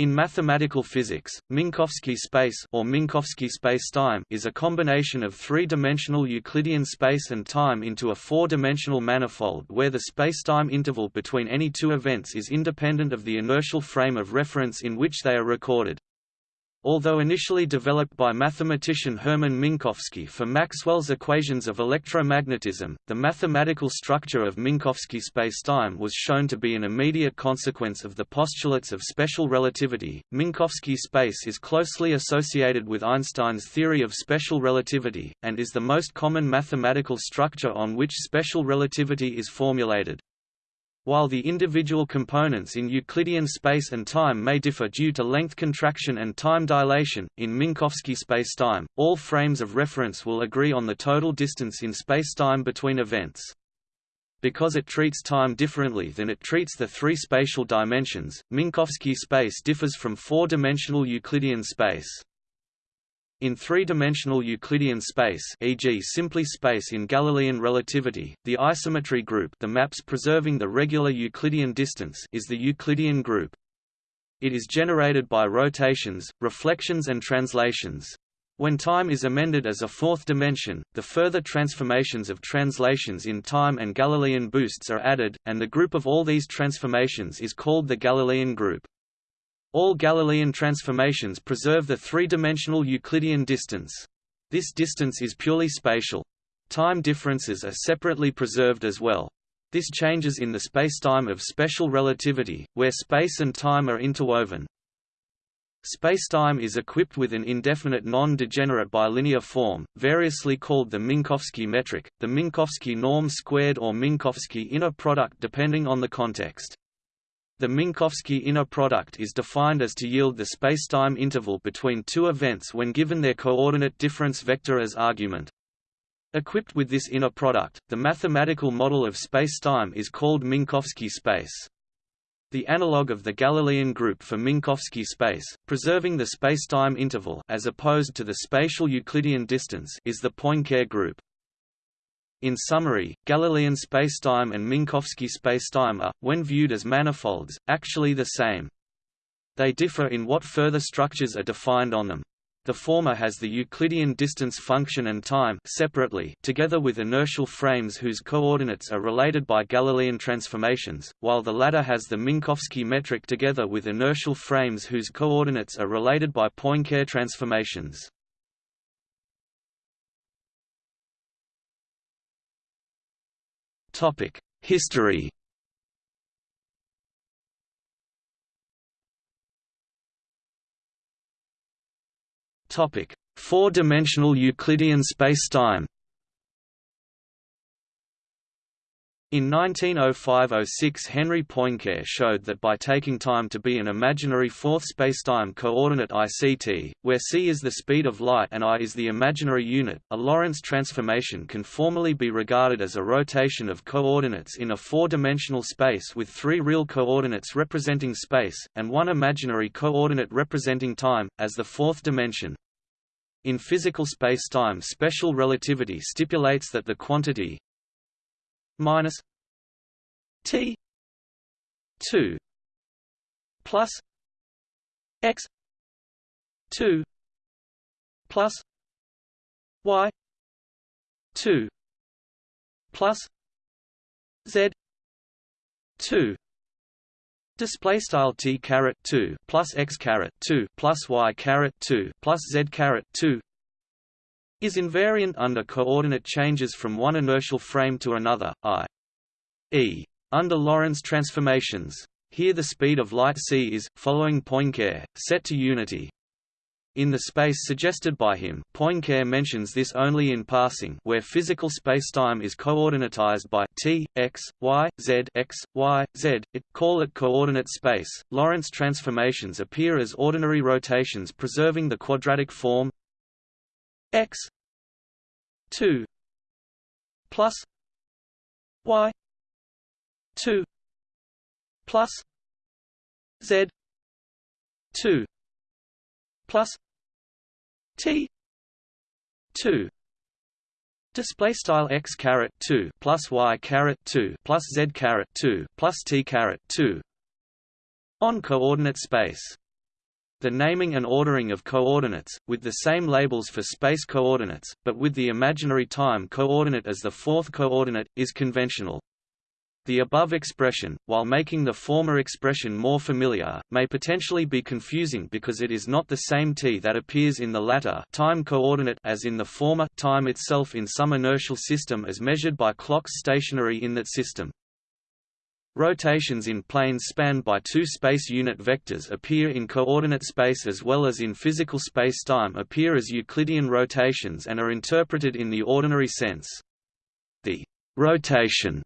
In mathematical physics, Minkowski space or Minkowski spacetime is a combination of three-dimensional Euclidean space and time into a four-dimensional manifold where the spacetime interval between any two events is independent of the inertial frame of reference in which they are recorded. Although initially developed by mathematician Hermann Minkowski for Maxwell's equations of electromagnetism, the mathematical structure of Minkowski spacetime was shown to be an immediate consequence of the postulates of special relativity. Minkowski space is closely associated with Einstein's theory of special relativity, and is the most common mathematical structure on which special relativity is formulated. While the individual components in Euclidean space and time may differ due to length contraction and time dilation, in Minkowski spacetime, all frames of reference will agree on the total distance in spacetime between events. Because it treats time differently than it treats the three spatial dimensions, Minkowski space differs from four-dimensional Euclidean space. In three-dimensional Euclidean space e.g. simply space in Galilean relativity, the isometry group the maps preserving the regular Euclidean distance is the Euclidean group. It is generated by rotations, reflections and translations. When time is amended as a fourth dimension, the further transformations of translations in time and Galilean boosts are added, and the group of all these transformations is called the Galilean group. All Galilean transformations preserve the three-dimensional Euclidean distance. This distance is purely spatial. Time differences are separately preserved as well. This changes in the spacetime of special relativity, where space and time are interwoven. Spacetime is equipped with an indefinite non-degenerate bilinear form, variously called the Minkowski metric, the Minkowski norm squared or Minkowski inner product depending on the context. The Minkowski inner product is defined as to yield the spacetime interval between two events when given their coordinate difference vector as argument. Equipped with this inner product, the mathematical model of spacetime is called Minkowski space. The analog of the Galilean group for Minkowski space, preserving the spacetime interval as opposed to the spatial Euclidean distance is the Poincare group. In summary, Galilean spacetime and Minkowski spacetime are, when viewed as manifolds, actually the same. They differ in what further structures are defined on them. The former has the Euclidean distance function and time separately together with inertial frames whose coordinates are related by Galilean transformations, while the latter has the Minkowski metric together with inertial frames whose coordinates are related by Poincare transformations. History. Topic: Four-dimensional Euclidean spacetime In 1905–06 Henry Poincare showed that by taking time to be an imaginary fourth spacetime coordinate ICT, where c is the speed of light and i is the imaginary unit, a Lorentz transformation can formally be regarded as a rotation of coordinates in a four-dimensional space with three real coordinates representing space, and one imaginary coordinate representing time, as the fourth dimension. In physical spacetime special relativity stipulates that the quantity minus T two plus X two plus Y two plus Z two. Display style t caret two plus x caret two plus y caret two plus z caret two is invariant under coordinate changes from one inertial frame to another, i.e. under Lorentz transformations. Here the speed of light c is, following Poincare, set to unity. In the space suggested by him, Poincare mentions this only in passing where physical spacetime is coordinatized by t, x, y, z x, y, z, it, call it coordinate space. Lorentz transformations appear as ordinary rotations preserving the quadratic form x 2 plus y 2 plus z 2 plus t 2 Display style x caret two plus y caret two plus z caret two plus t caret two on coordinate space. The naming and ordering of coordinates, with the same labels for space coordinates, but with the imaginary time coordinate as the fourth coordinate, is conventional. The above expression, while making the former expression more familiar, may potentially be confusing because it is not the same t that appears in the latter time coordinate as in the former time itself in some inertial system as measured by clocks stationary in that system. Rotations in planes spanned by two space unit vectors appear in coordinate space as well as in physical spacetime appear as Euclidean rotations and are interpreted in the ordinary sense. The rotation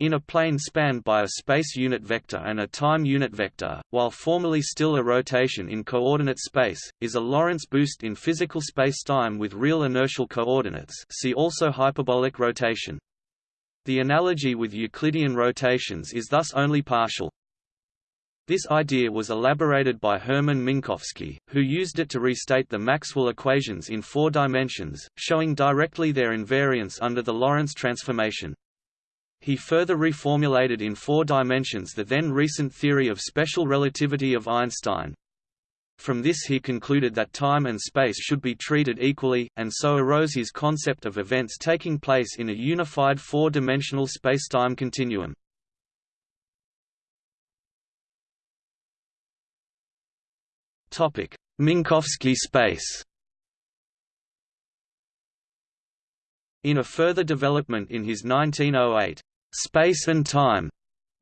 in a plane spanned by a space unit vector and a time unit vector, while formally still a rotation in coordinate space, is a Lorentz boost in physical spacetime with real inertial coordinates see also hyperbolic rotation. The analogy with Euclidean rotations is thus only partial. This idea was elaborated by Hermann Minkowski, who used it to restate the Maxwell equations in four dimensions, showing directly their invariance under the Lorentz transformation. He further reformulated in four dimensions the then recent theory of special relativity of Einstein. From this he concluded that time and space should be treated equally, and so arose his concept of events taking place in a unified four-dimensional spacetime continuum. Minkowski space In a further development in his 1908 Space and Time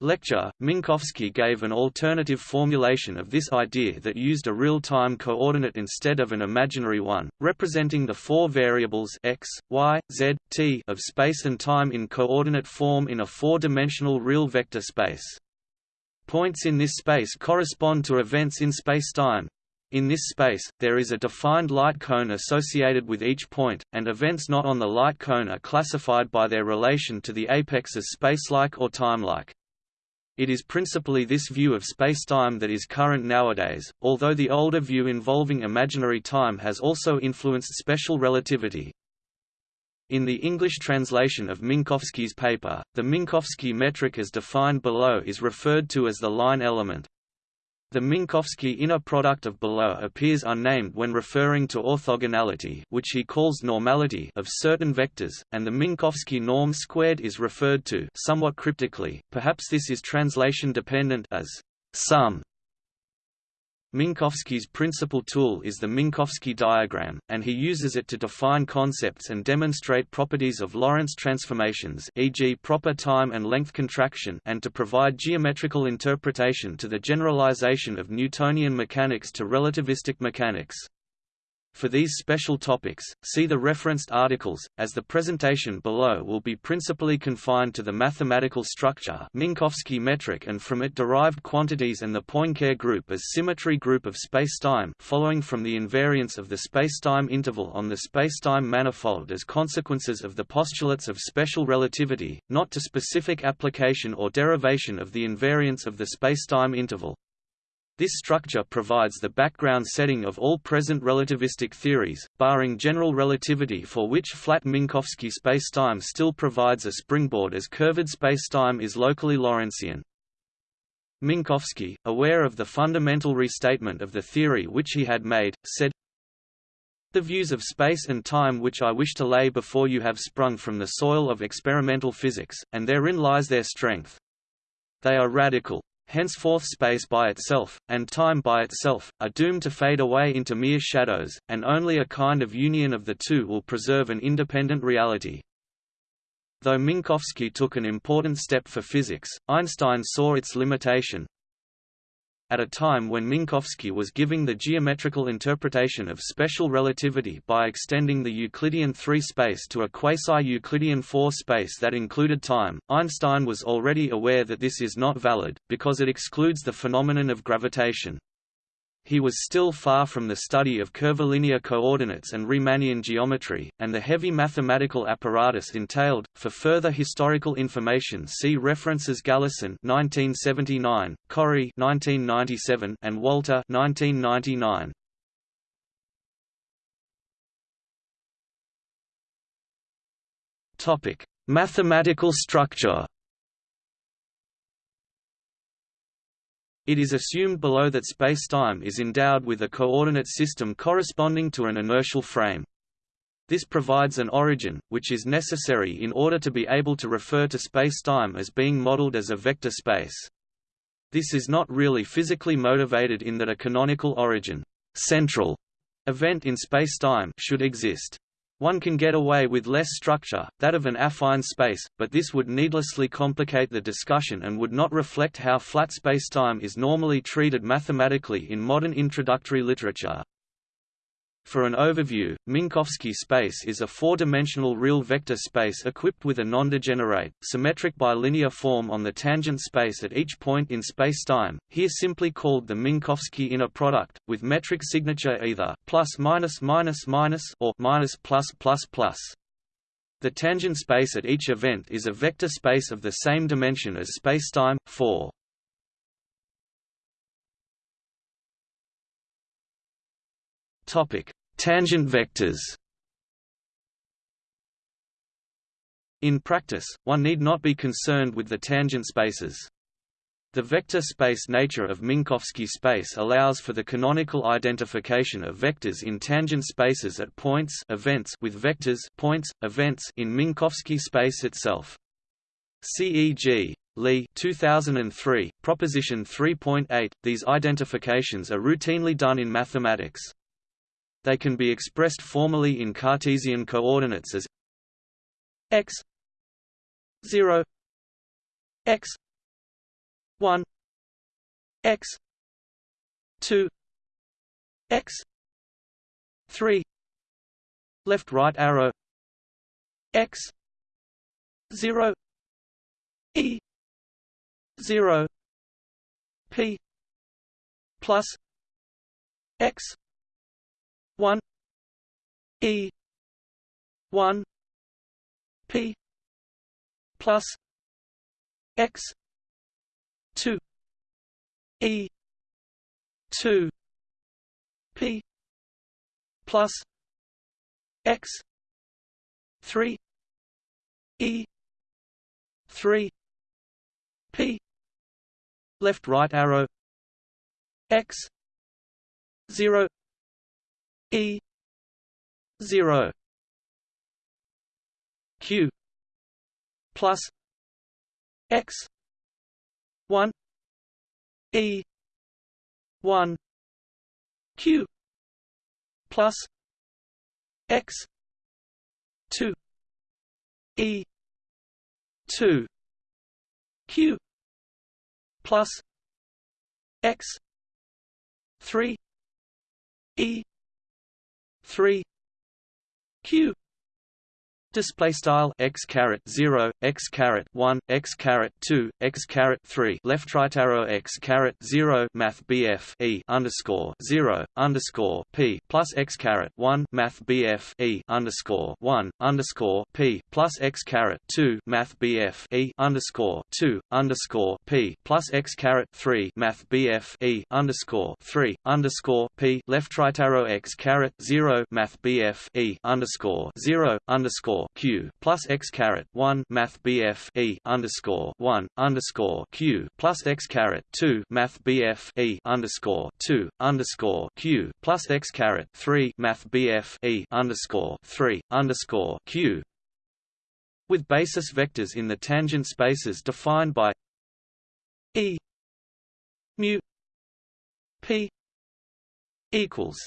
lecture, Minkowski gave an alternative formulation of this idea that used a real-time coordinate instead of an imaginary one, representing the four variables x, y, z, t of space and time in coordinate form in a four-dimensional real vector space. Points in this space correspond to events in spacetime, in this space, there is a defined light cone associated with each point, and events not on the light cone are classified by their relation to the apex as spacelike or timelike. It is principally this view of spacetime that is current nowadays, although the older view involving imaginary time has also influenced special relativity. In the English translation of Minkowski's paper, the Minkowski metric as defined below is referred to as the line element. The Minkowski inner product of below appears unnamed when referring to orthogonality which he calls normality of certain vectors, and the Minkowski norm squared is referred to somewhat cryptically, perhaps this is translation dependent as sum Minkowski's principal tool is the Minkowski diagram, and he uses it to define concepts and demonstrate properties of Lorentz transformations e.g. proper time and length contraction and to provide geometrical interpretation to the generalization of Newtonian mechanics to relativistic mechanics. For these special topics, see the referenced articles, as the presentation below will be principally confined to the mathematical structure Minkowski metric and from it derived quantities and the Poincare group as symmetry group of spacetime following from the invariance of the spacetime interval on the spacetime manifold as consequences of the postulates of special relativity, not to specific application or derivation of the invariance of the spacetime interval. This structure provides the background setting of all present relativistic theories, barring general relativity for which flat Minkowski spacetime still provides a springboard as curved spacetime is locally Lorentzian. Minkowski, aware of the fundamental restatement of the theory which he had made, said, The views of space and time which I wish to lay before you have sprung from the soil of experimental physics, and therein lies their strength. They are radical. Henceforth space by itself, and time by itself, are doomed to fade away into mere shadows, and only a kind of union of the two will preserve an independent reality. Though Minkowski took an important step for physics, Einstein saw its limitation, at a time when Minkowski was giving the geometrical interpretation of special relativity by extending the Euclidean 3 space to a quasi-Euclidean 4 space that included time, Einstein was already aware that this is not valid, because it excludes the phenomenon of gravitation. He was still far from the study of curvilinear coordinates and Riemannian geometry, and the heavy mathematical apparatus entailed. For further historical information, see references Galison (1979), Corry (1997), and Walter (1999). Topic: Mathematical structure. It is assumed below that spacetime is endowed with a coordinate system corresponding to an inertial frame. This provides an origin, which is necessary in order to be able to refer to spacetime as being modeled as a vector space. This is not really physically motivated in that a canonical origin central event in spacetime should exist. One can get away with less structure, that of an affine space, but this would needlessly complicate the discussion and would not reflect how flat spacetime is normally treated mathematically in modern introductory literature. For an overview, Minkowski space is a four-dimensional real vector space equipped with a non-degenerate, symmetric bilinear form on the tangent space at each point in spacetime, here simply called the Minkowski inner product, with metric signature either plus minus minus minus or minus plus plus plus. The tangent space at each event is a vector space of the same dimension as spacetime, 4. Topic: Tangent vectors. In practice, one need not be concerned with the tangent spaces. The vector space nature of Minkowski space allows for the canonical identification of vectors in tangent spaces at points events with vectors points, events in Minkowski space itself. CEG. Lee 2003, Proposition 3.8, these identifications are routinely done in mathematics. They can be expressed formally in Cartesian coordinates as x 0 x 1 x 2 x 3 left right arrow x 0 e 0 p plus x one E one P plus X two E two P plus X three E three P left right arrow X zero E zero Q plus X one E one Q plus X two E two Q plus X three E three. Q display style x caret 0 x caret 1 x caret 2 x caret 3 left right arrow x caret 0 math bf e underscore 0 underscore p plus x caret 1 math bf e underscore 1 underscore p plus x caret 2 math bf e underscore 2 underscore p plus x caret 3 math bf e underscore 3 underscore p left right arrow x caret 0 math bf e underscore 0 underscore q plus x caret one math bf e underscore one underscore q plus x caret two math bf e underscore two underscore q plus x caret three math bf e underscore three underscore q. With basis vectors in the tangent spaces defined by e mu p equals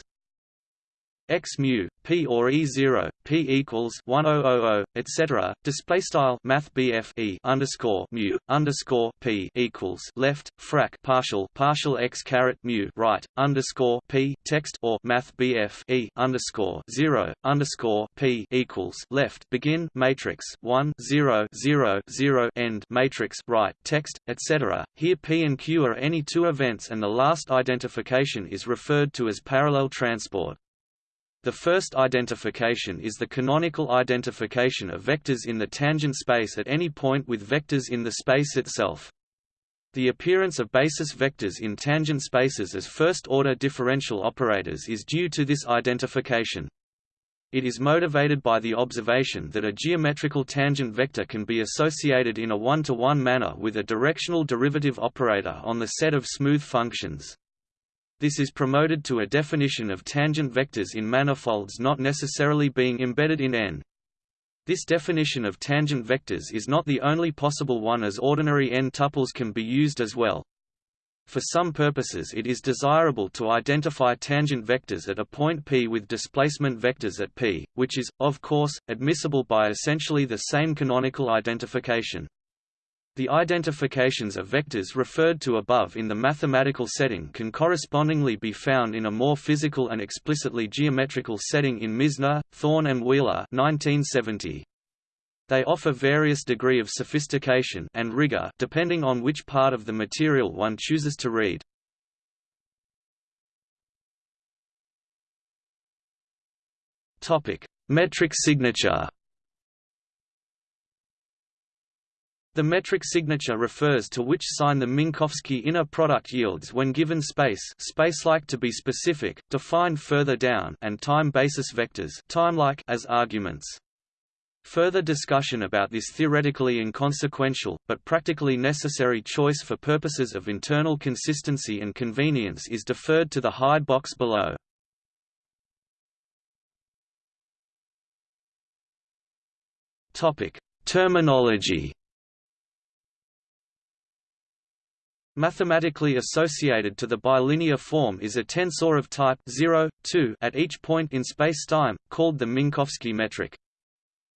x mu p or e zero p equals one oh etc. Display style Math e underscore mu underscore p equals left frac partial partial x caret mu right underscore p text or Math bf e underscore zero underscore p equals left begin matrix one zero zero zero end matrix right text etc. Here p and q are any two events, and the last identification is referred to as parallel transport. The first identification is the canonical identification of vectors in the tangent space at any point with vectors in the space itself. The appearance of basis vectors in tangent spaces as first-order differential operators is due to this identification. It is motivated by the observation that a geometrical tangent vector can be associated in a one-to-one -one manner with a directional derivative operator on the set of smooth functions. This is promoted to a definition of tangent vectors in manifolds not necessarily being embedded in n. This definition of tangent vectors is not the only possible one as ordinary n-tuples can be used as well. For some purposes it is desirable to identify tangent vectors at a point P with displacement vectors at P, which is, of course, admissible by essentially the same canonical identification. The identifications of vectors referred to above in the mathematical setting can correspondingly be found in a more physical and explicitly geometrical setting in Misner, Thorne and Wheeler 1970. They offer various degree of sophistication and rigor depending on which part of the material one chooses to read. Metric signature. The metric signature refers to which sign the Minkowski inner product yields when given space spacelike to be specific, defined further down and time basis vectors timelike as arguments. Further discussion about this theoretically inconsequential, but practically necessary choice for purposes of internal consistency and convenience is deferred to the hide box below. Terminology Mathematically associated to the bilinear form is a tensor of type 0, 2 at each point in spacetime, called the Minkowski metric.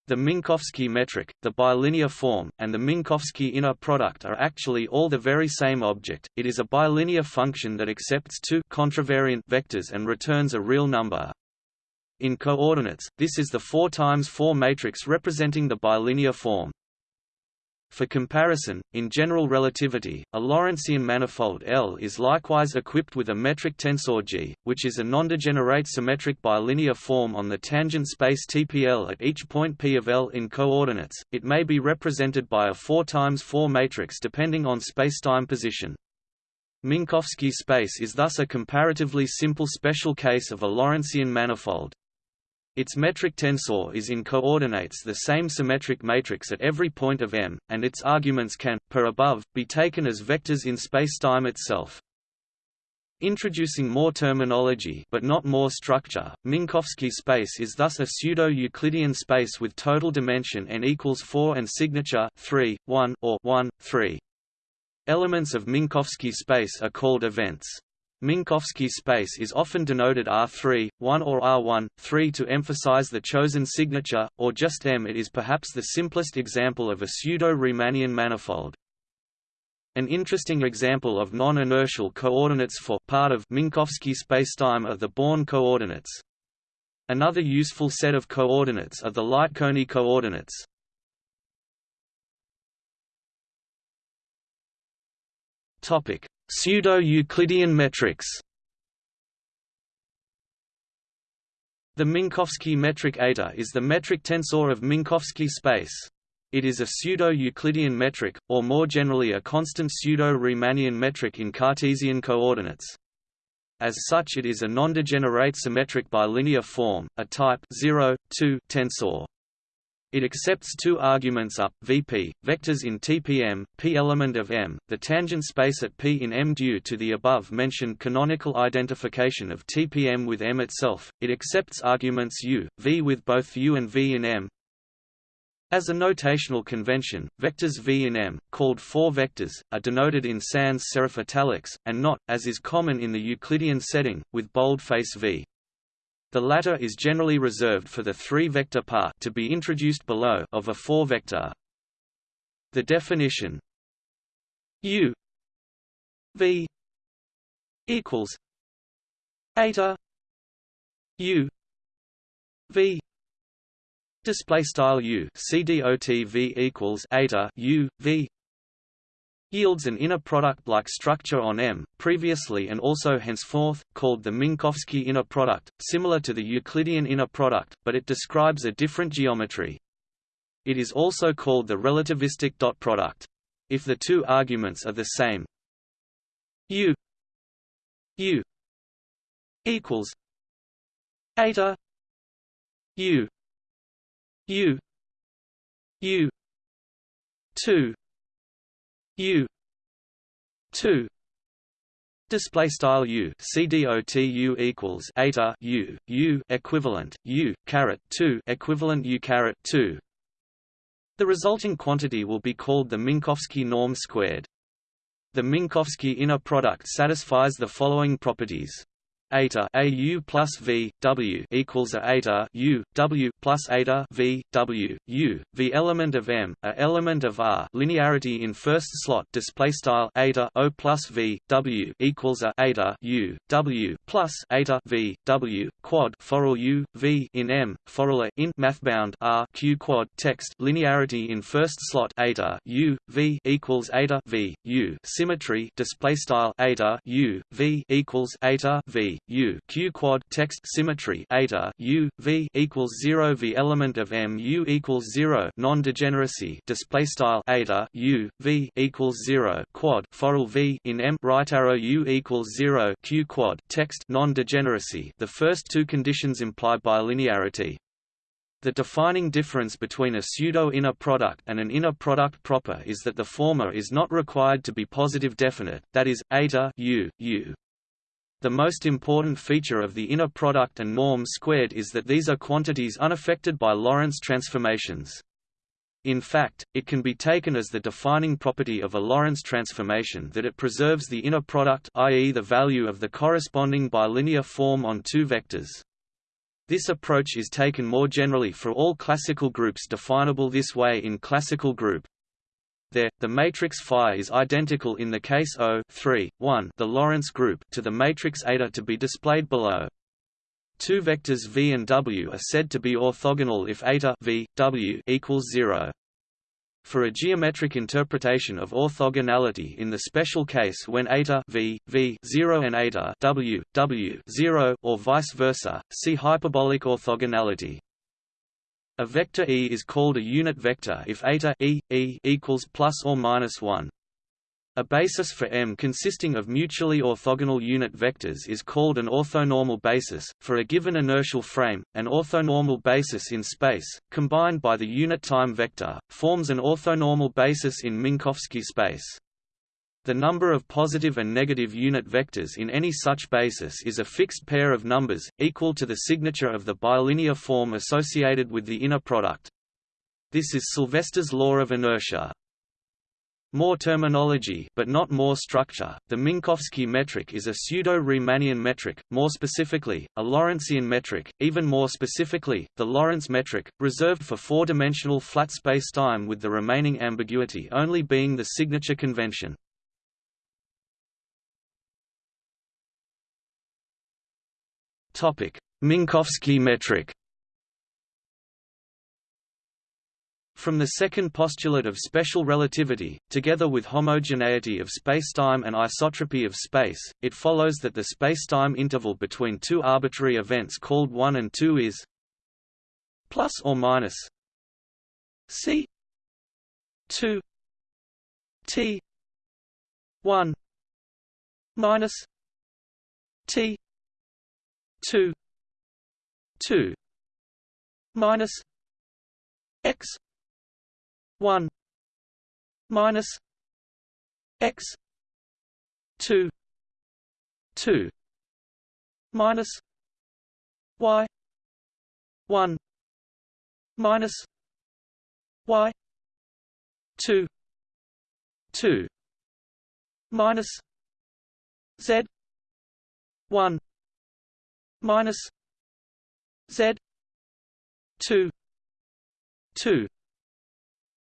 The Minkowski metric, the bilinear form, and the Minkowski inner product are actually all the very same object. It is a bilinear function that accepts two contravariant vectors and returns a real number. In coordinates, this is the 4 times 4 matrix representing the bilinear form. For comparison, in general relativity, a Lorentzian manifold L is likewise equipped with a metric tensor G, which is a nondegenerate symmetric bilinear form on the tangent space TPL at each point P of L in coordinates. It may be represented by a 4 times 4 matrix depending on spacetime position. Minkowski space is thus a comparatively simple special case of a Lorentzian manifold. Its metric tensor is in coordinates the same symmetric matrix at every point of M, and its arguments can, per above, be taken as vectors in spacetime itself. Introducing more terminology but not more structure, Minkowski space is thus a pseudo-Euclidean space with total dimension n equals 4 and signature 3, 1 or 1, 3. Elements of Minkowski space are called events. Minkowski space is often denoted R3, 1 or R1, 3 to emphasize the chosen signature, or just M. It is perhaps the simplest example of a pseudo-Riemannian manifold. An interesting example of non-inertial coordinates for part of Minkowski spacetime are the Born coordinates. Another useful set of coordinates are the Light-cone coordinates. Topic: Pseudo-Euclidean metrics The Minkowski metric eta is the metric tensor of Minkowski space. It is a pseudo-Euclidean metric, or more generally a constant pseudo-Riemannian metric in Cartesian coordinates. As such it is a non-degenerate symmetric bilinear form, a type 0, 2 tensor. It accepts two arguments up Vp, vectors in TPM, p element of M, the tangent space at P in M due to the above-mentioned canonical identification of TPM with M itself. It accepts arguments U, V with both U and V in M. As a notational convention, vectors V in M, called four vectors, are denoted in sans serif italics, and not, as is common in the Euclidean setting, with boldface V. The latter is generally reserved for the three-vector part to be introduced below of a four-vector. The definition U V equals eta U V display style U v equals eta U V yields an inner product-like structure on M, previously and also henceforth, called the Minkowski inner product, similar to the Euclidean inner product, but it describes a different geometry. It is also called the relativistic dot product. If the two arguments are the same U U equals eta U U U two U two Display style U equals eta U U equivalent U caret two equivalent U caret two. The resulting quantity will be called the Minkowski norm squared. The Minkowski inner product satisfies the following properties eta a u plus v w equals a eta u w plus eta v w u v element of m a element of r linearity in first slot display style eta o plus v w equals a eta u w plus eta v w quad for u v in m for in mathbound r q quad text linearity in first slot eta u v equals eta v u symmetry display style eta u v equals eta v U Q quad text symmetry eta U V equals zero V element of M U equals zero non-degeneracy display style eta U V equals zero quad for V in M right arrow U equals zero Q quad text non-degeneracy. The first two conditions imply bilinearity. The defining difference between a pseudo-inner product and an inner product proper is that the former is not required to be positive definite, that is, eta u, u. The most important feature of the inner product and norm squared is that these are quantities unaffected by Lorentz transformations. In fact, it can be taken as the defining property of a Lorentz transformation that it preserves the inner product i.e. the value of the corresponding bilinear form on two vectors. This approach is taken more generally for all classical groups definable this way in classical group there, the matrix phi is identical in the case O 3, 1 the Lorentz group to the matrix eta to be displayed below. Two vectors v and w are said to be orthogonal if eta v, w equals 0. For a geometric interpretation of orthogonality in the special case when eta v, v 0 and eta w, w 0 or vice versa, see hyperbolic orthogonality. A vector E is called a unit vector if eta e, e equals plus or minus 1. A basis for M consisting of mutually orthogonal unit vectors is called an orthonormal basis. For a given inertial frame, an orthonormal basis in space, combined by the unit time vector, forms an orthonormal basis in Minkowski space. The number of positive and negative unit vectors in any such basis is a fixed pair of numbers, equal to the signature of the bilinear form associated with the inner product. This is Sylvester's law of inertia. More terminology but not more structure, the Minkowski metric is a pseudo-Riemannian metric, more specifically, a Lorentzian metric, even more specifically, the Lorentz metric, reserved for four-dimensional flat spacetime with the remaining ambiguity only being the signature convention. Minkowski metric. From the second postulate of special relativity, together with homogeneity of spacetime and isotropy of space, it follows that the spacetime interval between two arbitrary events called 1 and 2 is plus or minus c 2 t 1 minus t two two minus x one minus x two two minus y one minus y two two minus z one minus z 2 2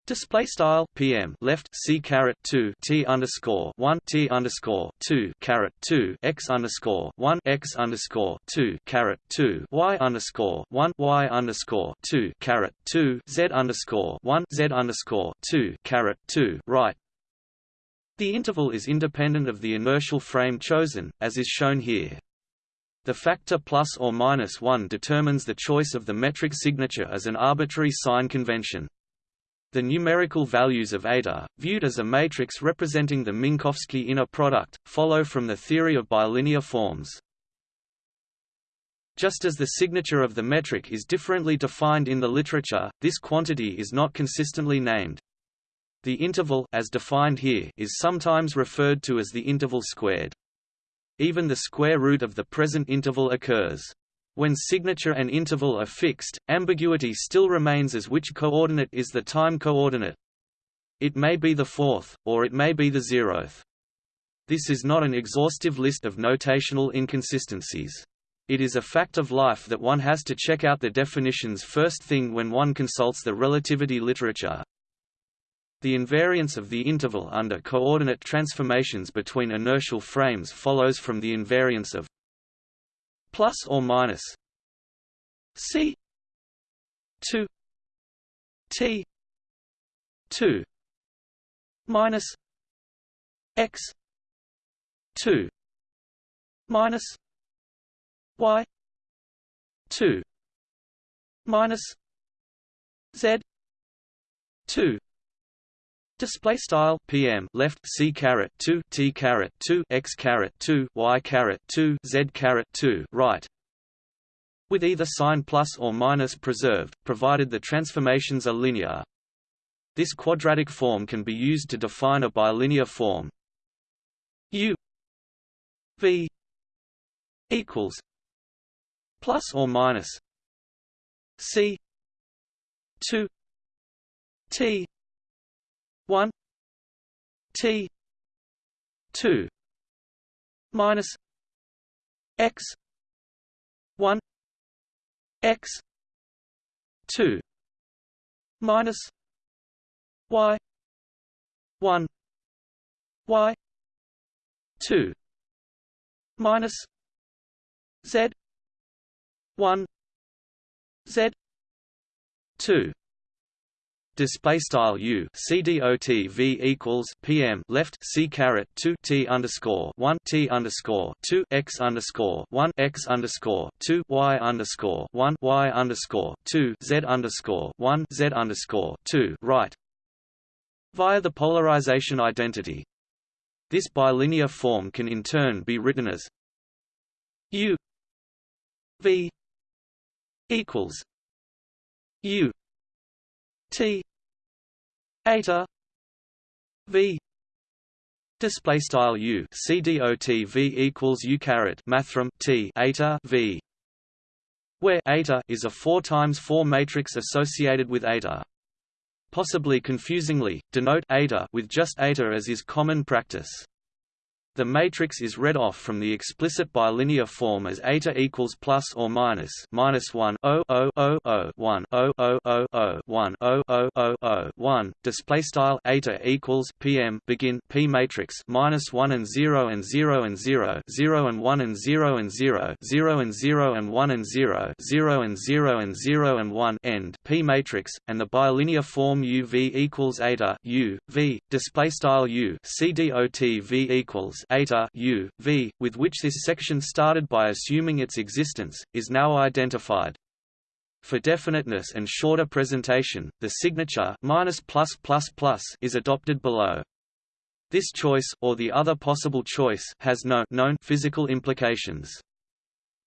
Display style PM left C caret two T underscore one T underscore two caret two X underscore one X underscore two caret two Y underscore one Y underscore two caret two Z underscore one Z underscore two caret two right. The interval is independent of the inertial frame chosen, as is shown here. The factor plus or minus 1 determines the choice of the metric signature as an arbitrary sign convention. The numerical values of eta, viewed as a matrix representing the Minkowski inner product, follow from the theory of bilinear forms. Just as the signature of the metric is differently defined in the literature, this quantity is not consistently named. The interval as defined here is sometimes referred to as the interval squared. Even the square root of the present interval occurs. When signature and interval are fixed, ambiguity still remains as which coordinate is the time coordinate. It may be the fourth, or it may be the zeroth. This is not an exhaustive list of notational inconsistencies. It is a fact of life that one has to check out the definitions first thing when one consults the relativity literature. The invariance of the interval under coordinate transformations between inertial frames follows from the invariance of plus or minus c 2 t 2 minus x 2 minus y 2 minus z 2 Display style PM left C caret two T caret two X caret two Y caret two Z caret two right with either sign plus or minus preserved, provided the transformations are linear. This quadratic form can be used to define a bilinear form. U V equals plus or minus C two T one T two minus X one X two minus Y one Y two minus Z one Z two display style u c dot v equals pm left c caret 2 t underscore 1 t underscore 2 x underscore 1 x underscore 2 y underscore 1 y underscore 2 z underscore 1 z underscore 2 right via the polarization identity. This bilinear form can in turn be written as u v equals u t eta. V. Display style u. Equals u caret mathrm t. Eta v. Where eta is a 4 times 4 matrix associated with eta. Possibly confusingly, denote eta with just eta as is common practice. The matrix is read off from the explicit bilinear form as eta equals plus or minus minus one o o o o one o o o o one o o o o one. Display style eta equals pm begin p matrix minus one and zero and zero and zero zero and one and zero and zero zero and zero and one and zero zero and zero and zero and one end p matrix and the bilinear form u v equals eta u v display style u c dot v equals eta u, v, with which this section started by assuming its existence, is now identified. For definiteness and shorter presentation, the signature minus plus plus plus is adopted below. This choice or the other possible choice has no known physical implications.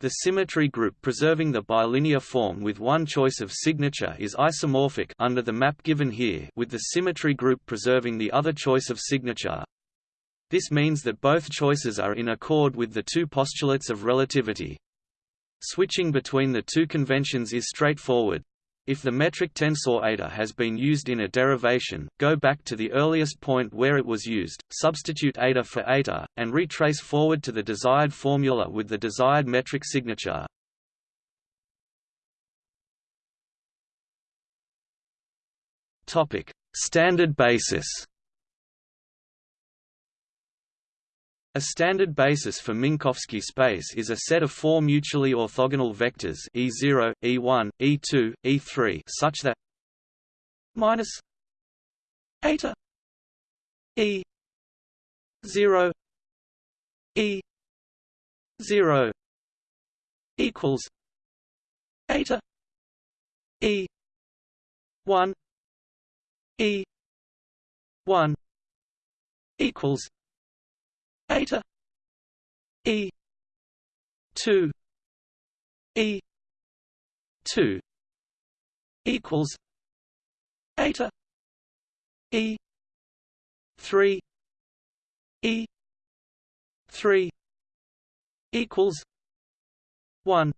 The symmetry group preserving the bilinear form with one choice of signature is isomorphic under the map given here with the symmetry group preserving the other choice of signature. This means that both choices are in accord with the two postulates of relativity. Switching between the two conventions is straightforward. If the metric tensor eta has been used in a derivation, go back to the earliest point where it was used, substitute eta for eta, and retrace forward to the desired formula with the desired metric signature. Standard basis A standard basis for Minkowski space is a set of four mutually orthogonal vectors E0, E1, E2, E3 such that minus eta E 0 E 0 equals eta E 1 E 1 equals eta e. 2 e. 2 equals eta. E. 3 e. 3 equals 1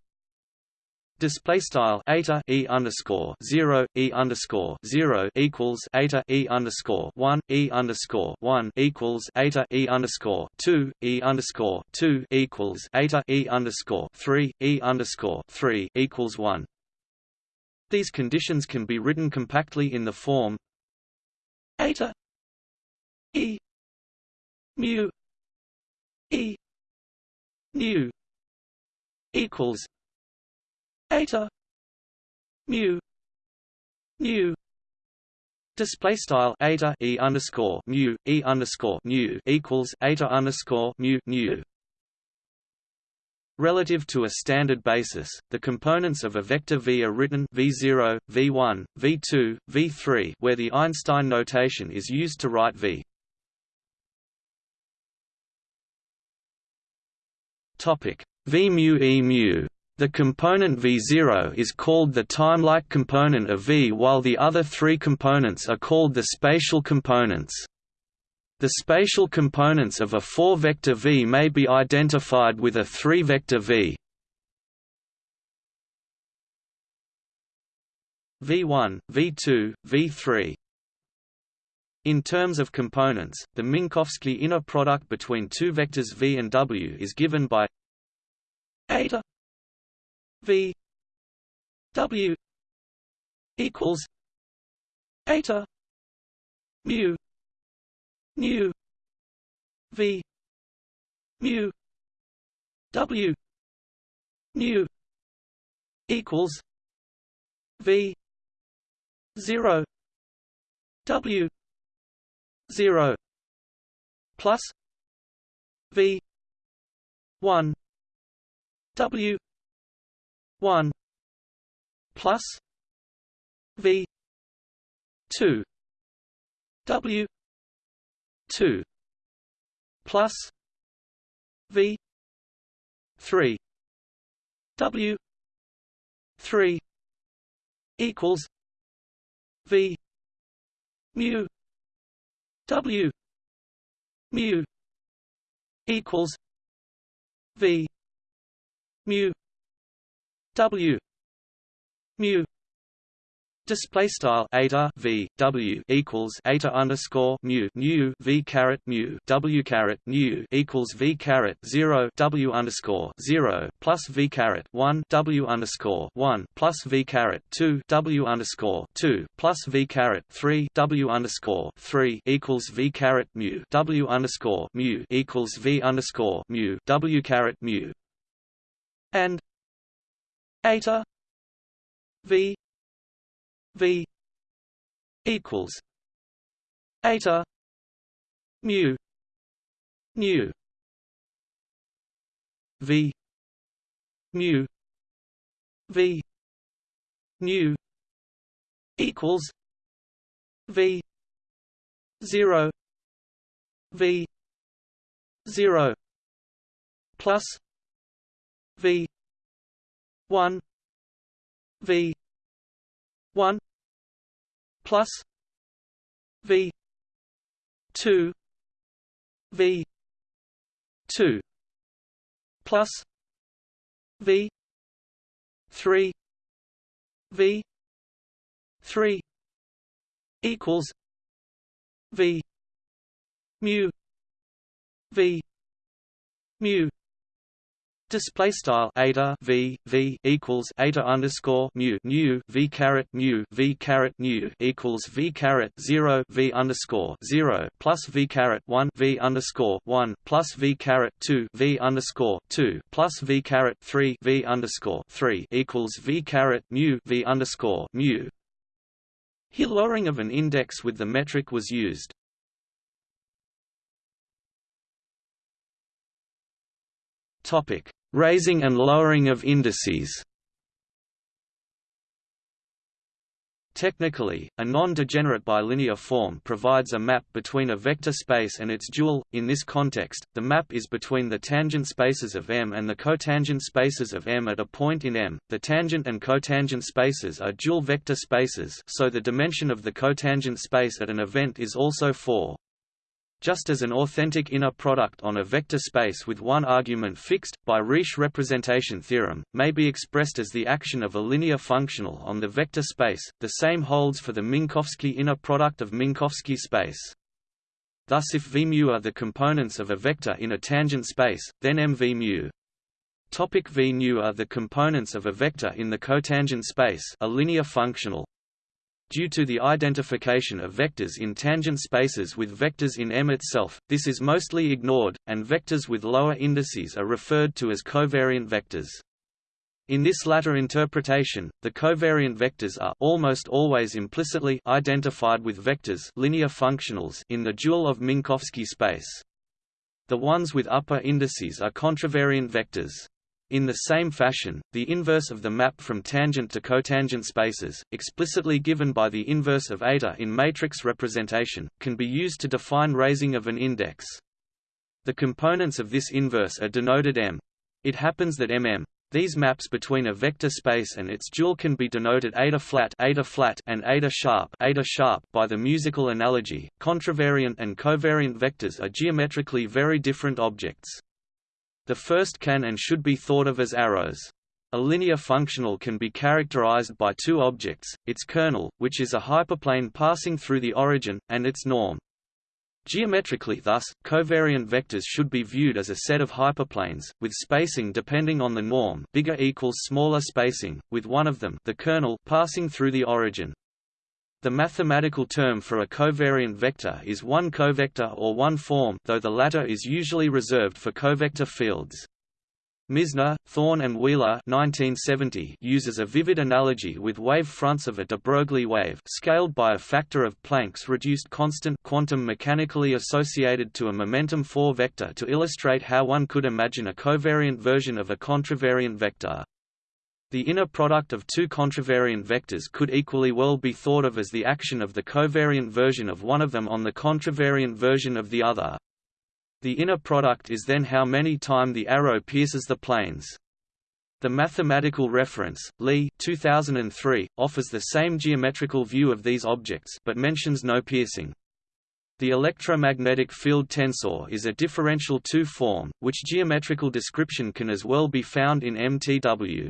Display style eta e underscore zero e underscore zero equals eta e underscore one e underscore one equals eta e underscore two e underscore two equals eta e underscore three e underscore three equals one. These conditions can be written compactly in the form eta e mu e nu equals eta mu nu Display style eta e underscore mu e underscore nu equals eta underscore mu nu. Relative to a standard basis, the components of a vector v are written v0, v1, v2, v3, where the Einstein notation is used to write v. Topic v mu e mu the component V0 is called the timelike component of V while the other three components are called the spatial components. The spatial components of a 4-vector V may be identified with a 3-vector V. V1, V2, V3 In terms of components, the Minkowski inner product between two vectors V and W is given by eta V W equals eta mu nu V mu W nu equals V zero W zero plus V one W one plus V two W two plus V three W three equals V mu W mu equals V mu W. Mu. Display style eta v w equals eta underscore mu nu v caret mu w caret nu equals v caret zero w underscore zero plus v caret one w underscore one plus v caret two w underscore two plus v caret three w underscore three equals v caret mu w underscore mu equals v underscore mu w caret mu. And eta v v equals eta mu nu v mu v nu equals v 0 v 0 plus v 1 v 1 plus v 2 v 2 plus v 3 v 3 equals v mu v mu Display style eta v v equals eta underscore mu nu v caret mu v caret nu equals v caret zero v underscore zero plus v caret one v underscore one plus v caret two v underscore two plus v caret three v underscore three equals v caret mu v underscore mu. Here lowering of an index with the metric was used. Topic Raising and lowering of indices Technically, a non-degenerate bilinear form provides a map between a vector space and its dual. In this context, the map is between the tangent spaces of M and the cotangent spaces of M at a point in M. The tangent and cotangent spaces are dual vector spaces, so the dimension of the cotangent space at an event is also 4 just as an authentic inner product on a vector space with one argument fixed, by Riesz representation theorem, may be expressed as the action of a linear functional on the vector space, the same holds for the Minkowski inner product of Minkowski space. Thus if V mu are the components of a vector in a tangent space, then M V mu Topic V nu are the components of a vector in the cotangent space a linear functional, Due to the identification of vectors in tangent spaces with vectors in M itself, this is mostly ignored, and vectors with lower indices are referred to as covariant vectors. In this latter interpretation, the covariant vectors are almost always implicitly identified with vectors linear functionals in the dual of Minkowski space. The ones with upper indices are contravariant vectors. In the same fashion, the inverse of the map from tangent to cotangent spaces, explicitly given by the inverse of eta in matrix representation, can be used to define raising of an index. The components of this inverse are denoted M. It happens that MM these maps between a vector space and its dual can be denoted eta flat, eta flat and eta sharp, eta sharp by the musical analogy. Contravariant and covariant vectors are geometrically very different objects. The first can and should be thought of as arrows. A linear functional can be characterized by two objects, its kernel, which is a hyperplane passing through the origin, and its norm. Geometrically thus, covariant vectors should be viewed as a set of hyperplanes, with spacing depending on the norm bigger equals smaller spacing, with one of them the kernel passing through the origin. The mathematical term for a covariant vector is one covector or one form though the latter is usually reserved for covector fields. Misner, Thorne and Wheeler 1970 uses a vivid analogy with wave fronts of a de Broglie wave scaled by a factor of Planck's reduced constant quantum mechanically associated to a momentum 4 vector to illustrate how one could imagine a covariant version of a contravariant vector. The inner product of two contravariant vectors could equally well be thought of as the action of the covariant version of one of them on the contravariant version of the other. The inner product is then how many time the arrow pierces the planes. The mathematical reference, Lee 2003, offers the same geometrical view of these objects but mentions no piercing. The electromagnetic field tensor is a differential two-form, which geometrical description can as well be found in MTW.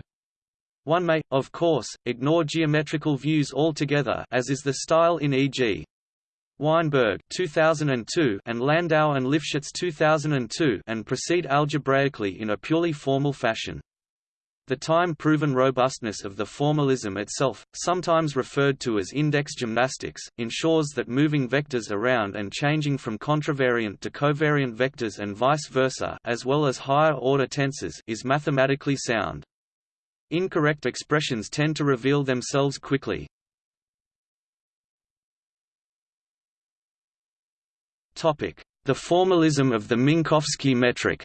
One may, of course, ignore geometrical views altogether as is the style in e.g. Weinberg 2002 and Landau and Lifshitz 2002 and proceed algebraically in a purely formal fashion. The time-proven robustness of the formalism itself, sometimes referred to as index gymnastics, ensures that moving vectors around and changing from contravariant to covariant vectors and vice versa as well as higher-order tensors is mathematically sound. Incorrect expressions tend to reveal themselves quickly. The formalism of the Minkowski metric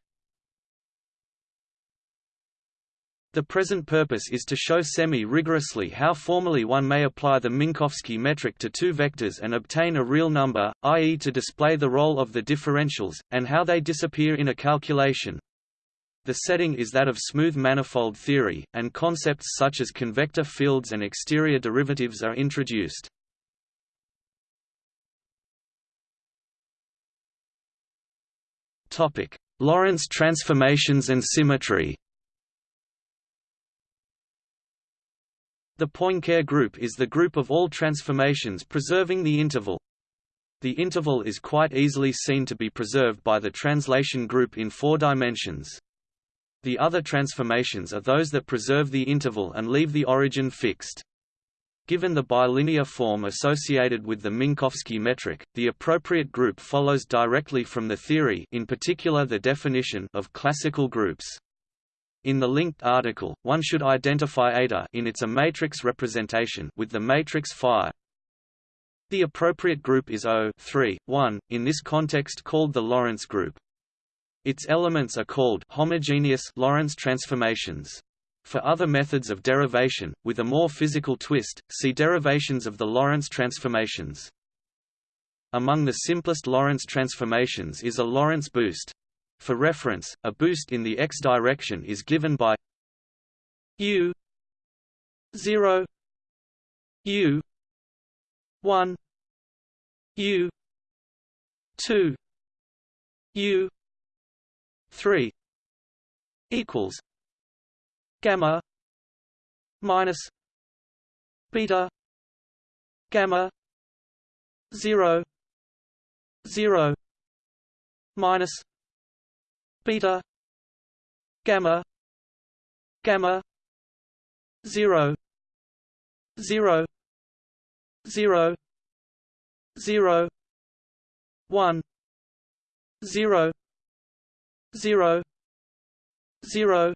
The present purpose is to show semi-rigorously how formally one may apply the Minkowski metric to two vectors and obtain a real number, i.e. to display the role of the differentials, and how they disappear in a calculation. The setting is that of smooth manifold theory, and concepts such as covector fields and exterior derivatives are introduced. Lorentz transformations and symmetry The Poincare group is the group of all transformations preserving the interval. The interval is quite easily seen to be preserved by the translation group in four dimensions. The other transformations are those that preserve the interval and leave the origin fixed. Given the bilinear form associated with the Minkowski metric, the appropriate group follows directly from the theory in particular the definition of classical groups. In the linked article, one should identify eta in its a matrix representation with the matrix phi. The appropriate group is O 3, 1, in this context called the Lorentz group. Its elements are called homogeneous Lorentz transformations. For other methods of derivation, with a more physical twist, see derivations of the Lorentz transformations. Among the simplest Lorentz transformations is a Lorentz boost. For reference, a boost in the x direction is given by u 0 u 1 u 2 u 3 equals gamma minus beta gamma 0 0 minus beta gamma gamma 0 0 0 0 1 0 0 0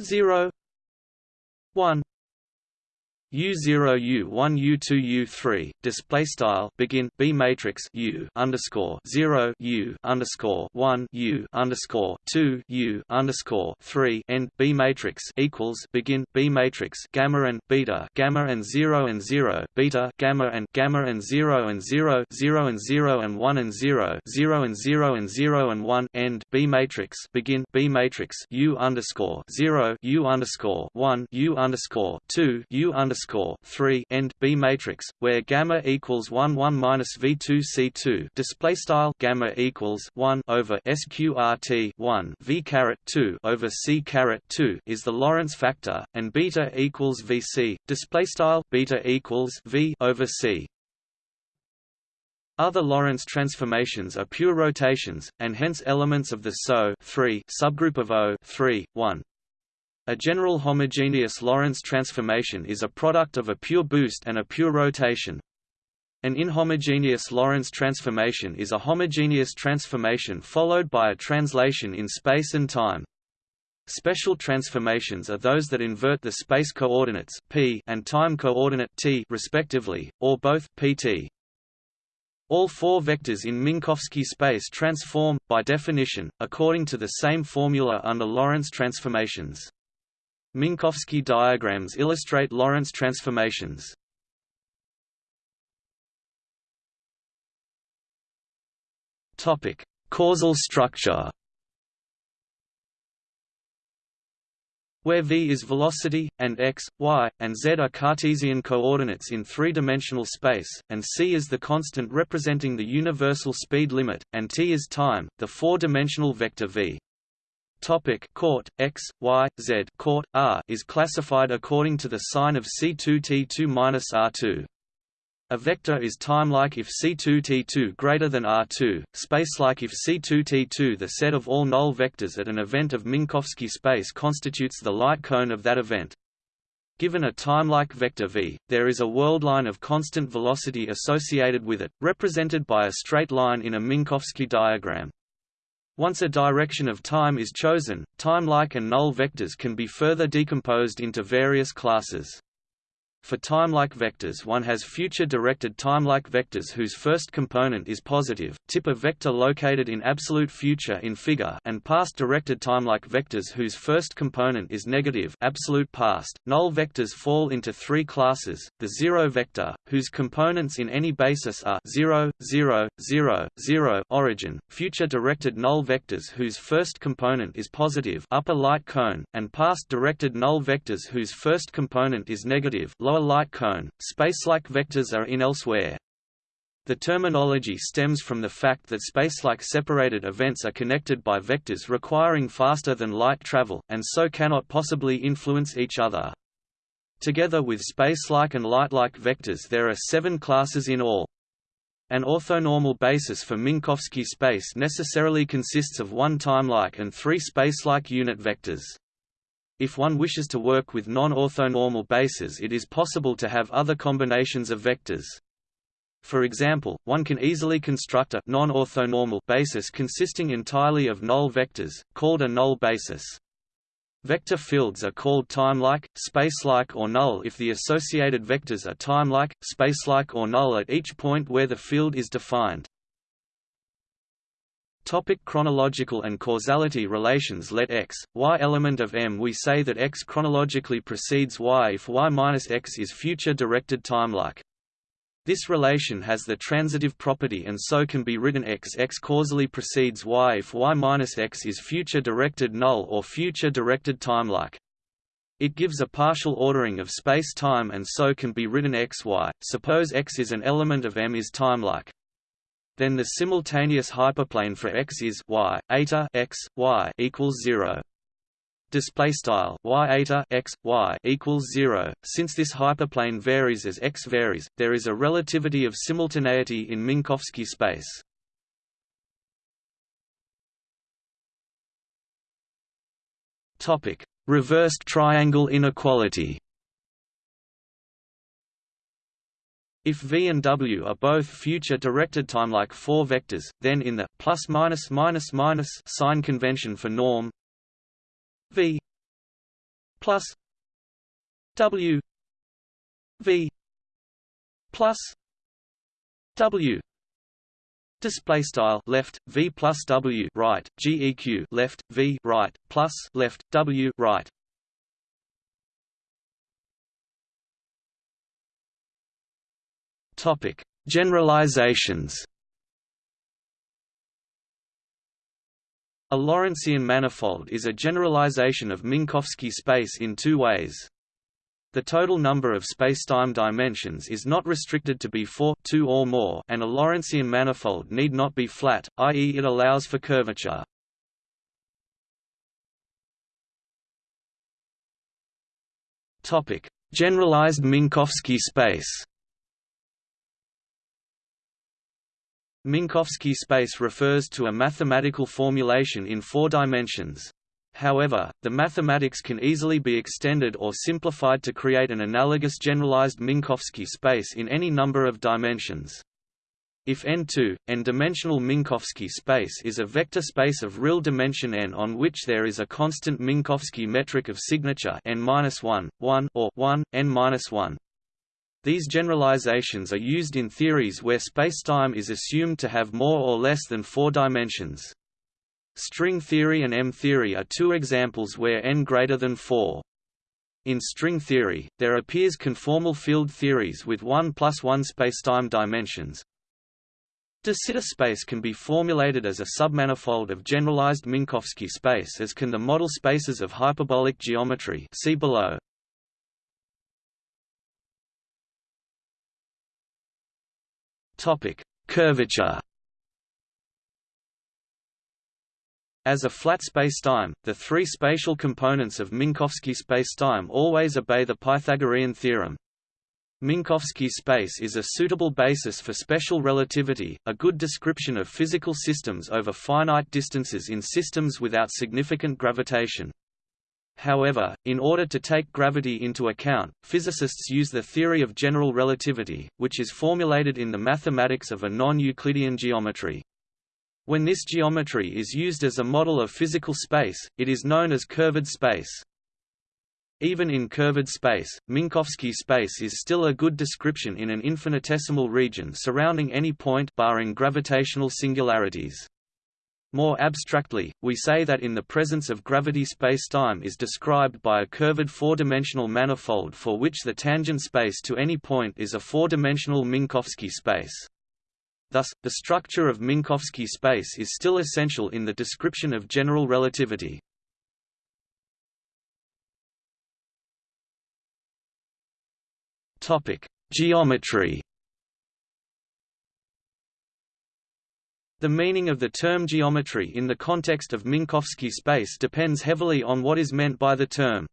0 1 U0 U1 U2 U3 display style begin B matrix U underscore 0 U underscore 1 U underscore 2 U underscore 3 end B matrix equals begin B matrix gamma and beta gamma and 0 and 0 beta gamma and gamma and 0 and 0 0 and 0 and 1 and 0 0 and 0 and 0 and 1 end B matrix begin B matrix U underscore 0 U underscore 1 U underscore 2 U underscore underscore three end B matrix, where gamma equals one one minus V two C two display style gamma equals one over SQRT one V caret two over C caret two is the Lorentz factor, and beta equals VC display style beta equals V over C. Other Lorentz transformations are pure rotations, and hence elements of the SO subgroup of O 3, 1. A general homogeneous Lorentz transformation is a product of a pure boost and a pure rotation. An inhomogeneous Lorentz transformation is a homogeneous transformation followed by a translation in space and time. Special transformations are those that invert the space coordinates p and time coordinate t respectively, or both pt. All four vectors in Minkowski space transform, by definition, according to the same formula under Lorentz transformations. Minkowski diagrams illustrate Lorentz transformations. Topic: Causal structure. Where v is velocity, and x, y, and z are Cartesian coordinates in three-dimensional space, and c is the constant representing the universal speed limit, and t is time, the four-dimensional vector v Topic court x y z court r is classified according to the sign of C2T2 minus R2. A vector is timelike if C2T2 greater than R2, spacelike if C2T2 the set of all null vectors at an event of Minkowski space constitutes the light cone of that event. Given a timelike vector v, there is a worldline of constant velocity associated with it, represented by a straight line in a Minkowski diagram. Once a direction of time is chosen, time-like and null vectors can be further decomposed into various classes. For timelike vectors one has future-directed timelike vectors whose first component is positive, tip a vector located in absolute future in figure and past-directed timelike vectors whose first component is negative absolute past. Null vectors fall into three classes, the zero vector, whose components in any basis are 0, 0, 0, 0 origin, future-directed null vectors whose first component is positive upper light cone, and past-directed null vectors whose first component is negative lower light cone. Spacelike vectors are in elsewhere. The terminology stems from the fact that spacelike separated events are connected by vectors requiring faster than light travel, and so cannot possibly influence each other. Together with spacelike and lightlike vectors there are seven classes in all. An orthonormal basis for Minkowski space necessarily consists of one timelike and three spacelike unit vectors. If one wishes to work with non-orthonormal bases it is possible to have other combinations of vectors. For example, one can easily construct a non-orthonormal basis consisting entirely of null vectors, called a null basis. Vector fields are called timelike, spacelike or null if the associated vectors are timelike, spacelike or null at each point where the field is defined. Topic chronological and causality relations Let x, y element of M We say that x chronologically precedes y if y minus x is future-directed time-like. This relation has the transitive property and so can be written x x causally precedes y if y minus x is future-directed null or future-directed time-like. It gives a partial ordering of space-time and so can be written x y. Suppose x is an element of M is time-like then the simultaneous hyperplane for x is y eta x y equals zero. Display style y eta x y equals zero. Since this hyperplane varies as x varies, there is a relativity of simultaneity in Minkowski space. Topic: Reversed triangle inequality. If V and W are both future-directed time-like four vectors, then in the plus minus minus minus sign convention for norm V plus W V plus W display style left V plus W right GEQ left V right plus left W right Topic: Generalizations. A Lorentzian manifold is a generalization of Minkowski space in two ways. The total number of spacetime dimensions is not restricted to be 4 two or more and a Lorentzian manifold need not be flat, i.e. it allows for curvature. Generalized Minkowski space Minkowski space refers to a mathematical formulation in four dimensions. However, the mathematics can easily be extended or simplified to create an analogous generalized Minkowski space in any number of dimensions. If n2, n-dimensional Minkowski space is a vector space of real dimension n on which there is a constant Minkowski metric of signature n-1, 1 or 1, n-1, these generalizations are used in theories where spacetime is assumed to have more or less than four dimensions. String theory and M-theory are two examples where n greater than 4. In string theory, there appears conformal field theories with 1 plus 1 spacetime dimensions. De Sitter space can be formulated as a submanifold of generalized Minkowski space as can the model spaces of hyperbolic geometry see below. Topic: Curvature. As a flat spacetime, the three spatial components of Minkowski spacetime always obey the Pythagorean theorem. Minkowski space is a suitable basis for special relativity, a good description of physical systems over finite distances in systems without significant gravitation. However, in order to take gravity into account, physicists use the theory of general relativity, which is formulated in the mathematics of a non-Euclidean geometry. When this geometry is used as a model of physical space, it is known as curved space. Even in curved space, Minkowski space is still a good description in an infinitesimal region surrounding any point barring gravitational singularities. More abstractly, we say that in the presence of gravity spacetime is described by a curved four-dimensional manifold for which the tangent space to any point is a four-dimensional Minkowski space. Thus, the structure of Minkowski space is still essential in the description of general relativity. Geometry The meaning of the term geometry in the context of Minkowski space depends heavily on what is meant by the term.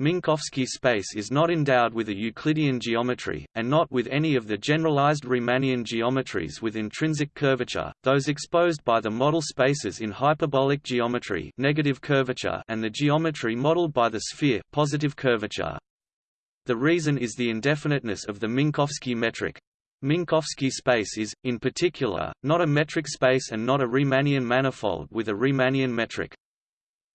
Minkowski space is not endowed with a Euclidean geometry, and not with any of the generalized Riemannian geometries with intrinsic curvature, those exposed by the model spaces in hyperbolic geometry negative curvature and the geometry modeled by the sphere positive curvature. The reason is the indefiniteness of the Minkowski metric, Minkowski space is, in particular, not a metric space and not a Riemannian manifold with a Riemannian metric.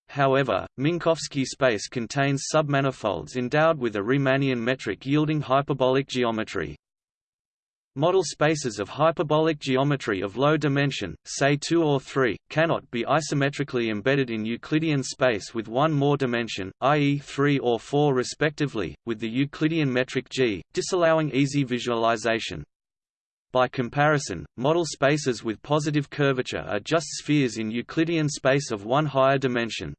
However, Minkowski space contains submanifolds endowed with a Riemannian metric yielding hyperbolic geometry. Model spaces of hyperbolic geometry of low dimension, say 2 or 3, cannot be isometrically embedded in Euclidean space with one more dimension, i.e. 3 or 4 respectively, with the Euclidean metric g, disallowing easy visualization. By comparison, model spaces with positive curvature are just spheres in Euclidean space of one higher dimension.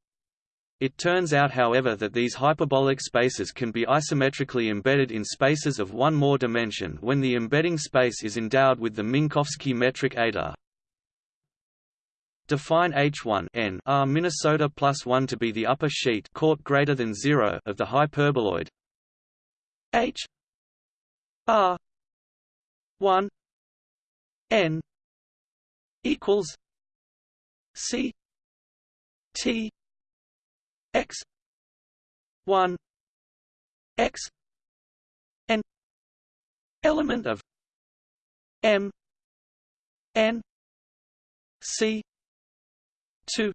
It turns out however that these hyperbolic spaces can be isometrically embedded in spaces of one more dimension when the embedding space is endowed with the Minkowski metric eta. Define H1 n R Minnesota plus 1 to be the upper sheet court greater than 0 of the hyperboloid H R 1 n equals C T x 1 x n element of m n c 2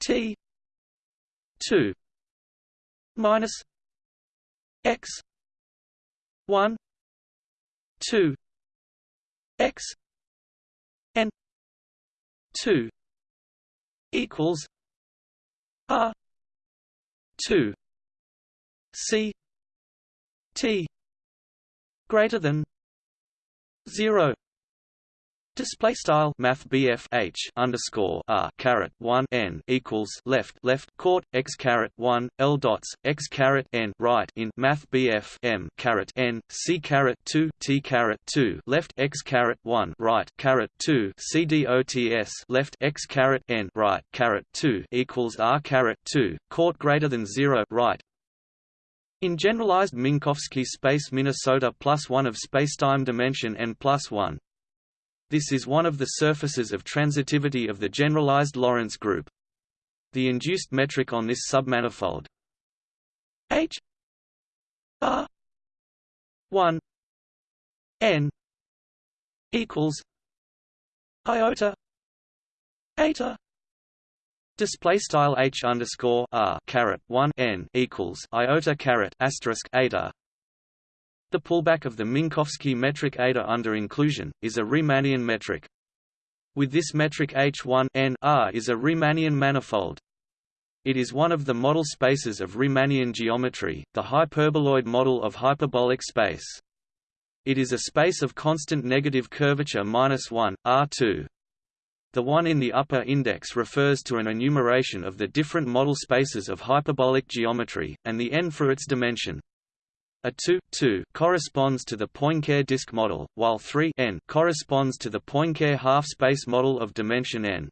t 2 minus x 1 2 x n 2 equals R two C T greater than zero Display style Math H underscore R caret one N equals left left court x caret one L dots x caret N right in Math M caret N C caret two T caret two left x caret one right caret two C D O T S left x caret N right caret two equals R caret two court greater than zero right. In generalized Minkowski space Minnesota plus one of spacetime dimension n plus one this is one of the surfaces of transitivity of the generalized Lorentz group. The induced metric on this submanifold. H. R. one. N. equals iota eta Display style h underscore r caret one n equals iota caret asterisk eta the pullback of the Minkowski metric eta under inclusion, is a Riemannian metric. With this metric H1 n R is a Riemannian manifold. It is one of the model spaces of Riemannian geometry, the hyperboloid model of hyperbolic space. It is a space of constant negative curvature minus 1, R2. The one in the upper index refers to an enumeration of the different model spaces of hyperbolic geometry, and the n for its dimension. A 2, 2 corresponds to the Poincare disk model, while 3 n corresponds to the Poincare half-space model of dimension n.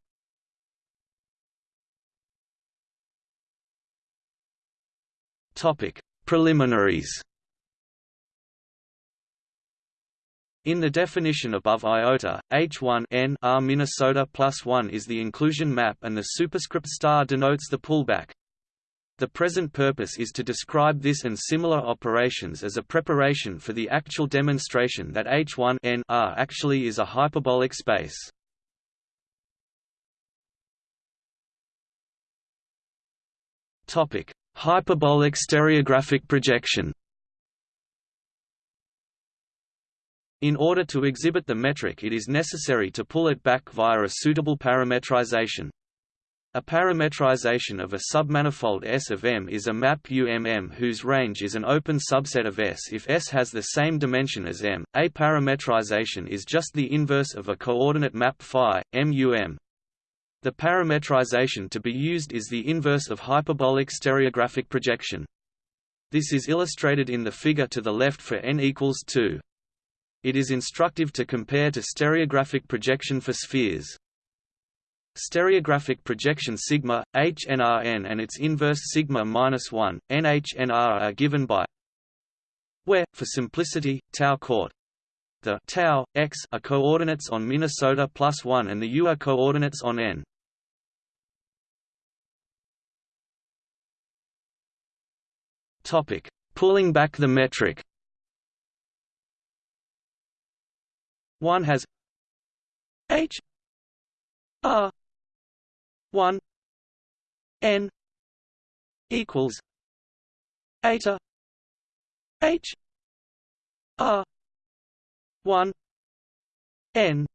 Topic: Preliminaries. In the definition above iota, H1 n R Minnesota plus 1 is the inclusion map and the superscript star denotes the pullback. The present purpose is to describe this and similar operations as a preparation for the actual demonstration that H1 n R actually is a hyperbolic space. Topic: Hyperbolic stereographic projection. In order to exhibit the metric it is necessary to pull it back via a suitable parametrization. A parametrization of a submanifold S of M is a map UMM whose range is an open subset of S if S has the same dimension as M. A parametrization is just the inverse of a coordinate map phi, MUM. The parametrization to be used is the inverse of hyperbolic stereographic projection. This is illustrated in the figure to the left for n equals 2. It is instructive to compare to stereographic projection for spheres. Stereographic projection sigma HNRN and its inverse sigma minus one NHNR are given by where, for simplicity, tau court the tau x are coordinates on Minnesota plus one and the u are coordinates on n. Topic: Pulling back the metric. One has h r 1 n equals eta h r 1 n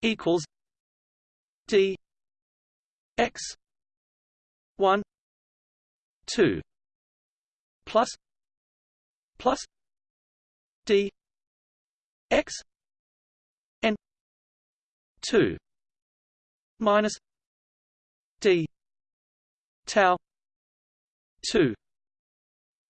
equals d x 1 2 plus plus d x n 2 minus d. Tau. 2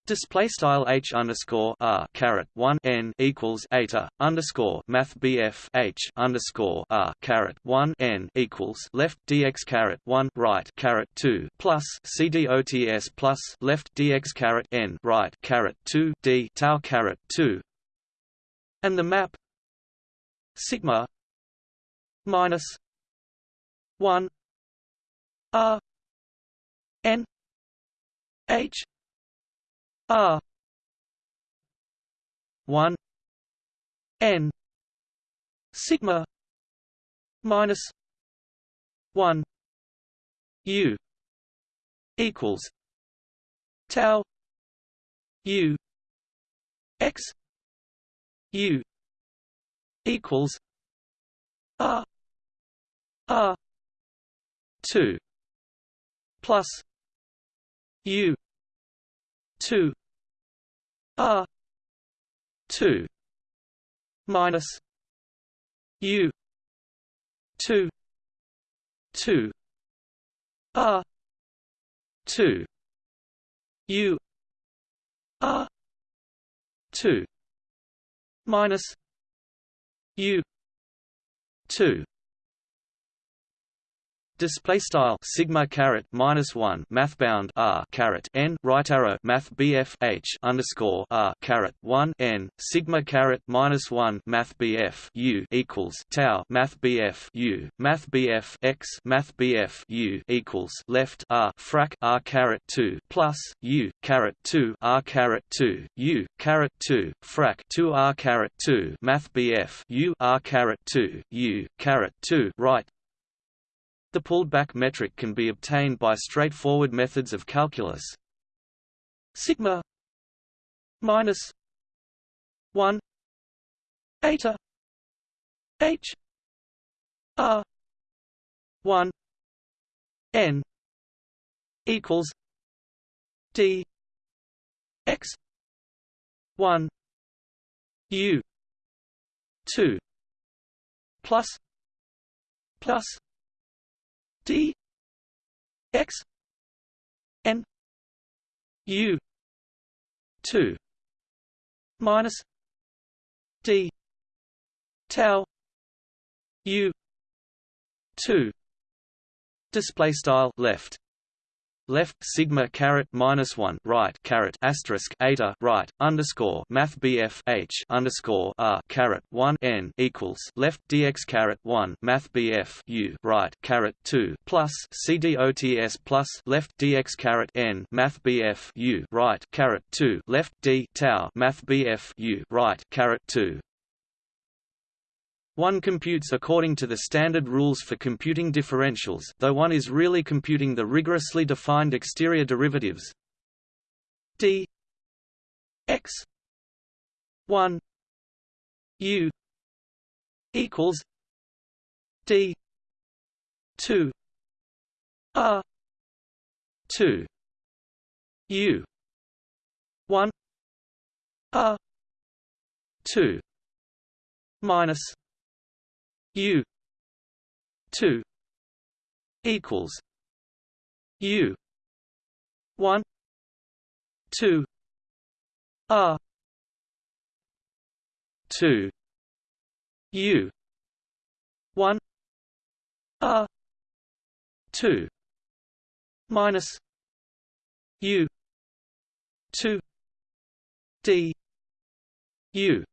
Display style h underscore r caret one n equals eta underscore math bf h underscore r caret one n equals left dx caret one right caret two plus c dots plus left dx caret n right caret two d tau caret two, and the map sigma minus one r n h R one N sigma minus one U equals tau U X U equals R R two plus U two R two minus U two two R two U R two minus U two Display style sigma caret minus one math bound r caret n right arrow math bf h underscore r caret one n sigma caret minus one math bf u equals tau math bf u math bf x math bf u equals left r frac r caret two plus u caret two r caret two u caret two frac two r caret two math bf u r caret two u caret two right the pulled-back metric can be obtained by straightforward methods of calculus. Sigma minus one eta h r one n equals d x one u two plus plus d x n u 2 minus d tau u 2 display style left left sigma caret minus one right caret asterisk eta right underscore math bf h underscore r caret one n equals left dx caret one math bf u right caret two plus c dots plus left dx caret n math bf u right caret two left d tau math bf u right caret two one computes according to the standard rules for computing differentials though one is really computing the rigorously defined exterior derivatives. D x 1 u equals d 2 r 2 u 1 r 2 minus U two equals U one two R two U one R two minus U two D U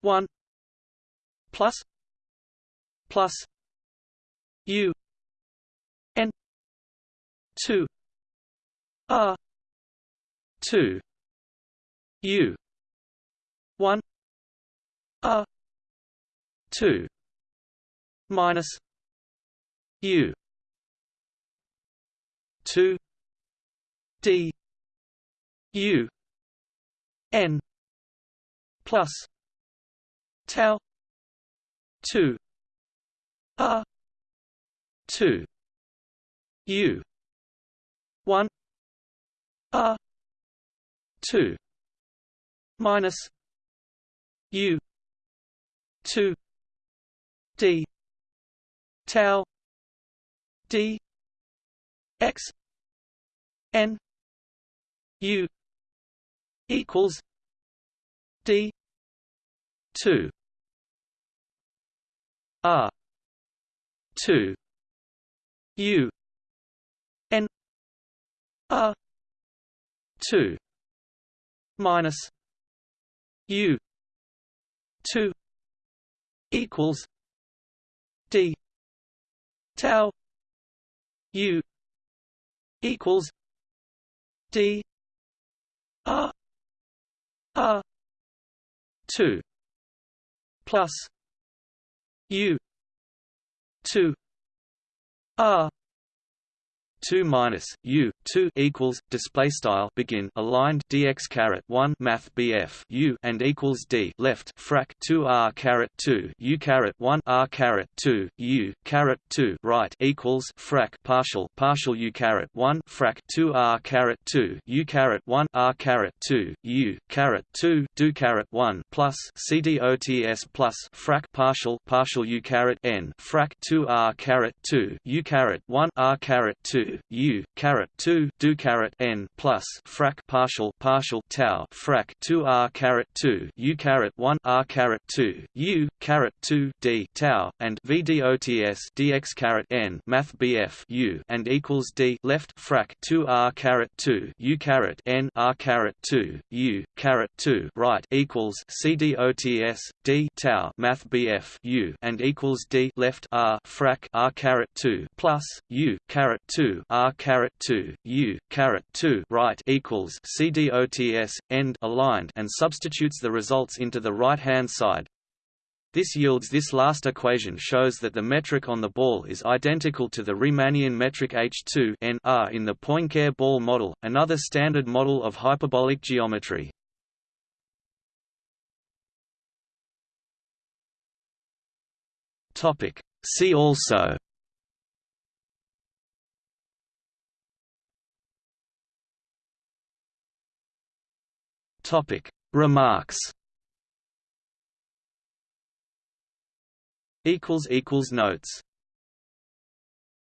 one plus plus U N two R two U one R two minus U two D U N plus tau 2 r 2 u. 1 r 2 minus u. 2 d. Tau. D. X. N. U. Equals d. 2 r 2 u. N. R 2 minus u. 2 equals d. Tau u. Equals d. R r 2 plus u 2 r 2 minus u 2 equals display style begin aligned dx caret 1 math bf u and equals d left frac 2 r caret 2 u caret 1 r caret 2 u caret 2 right equals frac partial partial u caret 1 frac 2 r caret 2 u caret 1 r caret 2 u caret 2 do caret 1 plus cdots plus frac partial partial u caret n frac 2 r caret 2 u caret 1 r caret 2 u caret 2 do caret n plus frac partial partial tau frac 2 r caret 2 u caret 1 r caret 2 u caret 2 d tau and vdots dx caret n math bf u and equals d left frac 2 r caret 2 u caret n r caret 2 u caret 2 right equals cdots d tau math bf u and equals d left r frac r caret 2 plus u caret 2 r caret 2 u caret 2 right equals cdots end aligned and substitutes the results into the right hand side. This yields this last equation shows that the metric on the ball is identical to the Riemannian metric H2 n r in the Poincare ball model, another standard model of hyperbolic geometry. Topic. See also Topic. Remarks. Equals equals notes